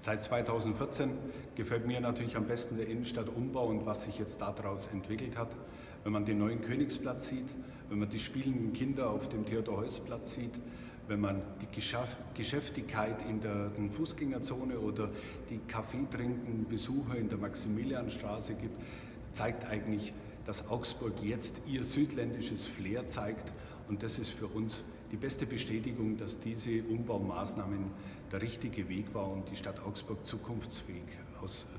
Seit 2014 gefällt mir natürlich am besten der Innenstadtumbau und was sich jetzt daraus entwickelt hat. Wenn man den neuen Königsplatz sieht, wenn man die spielenden Kinder auf dem Theodor-Heuss-Platz sieht, wenn man die Geschäftigkeit in der Fußgängerzone oder die kaffeetrinkenden Besucher in der Maximilianstraße gibt, zeigt eigentlich, dass Augsburg jetzt ihr südländisches Flair zeigt und das ist für uns die beste Bestätigung, dass diese Umbaumaßnahmen der richtige Weg war, um die Stadt Augsburg zukunftsfähig auszugestalten.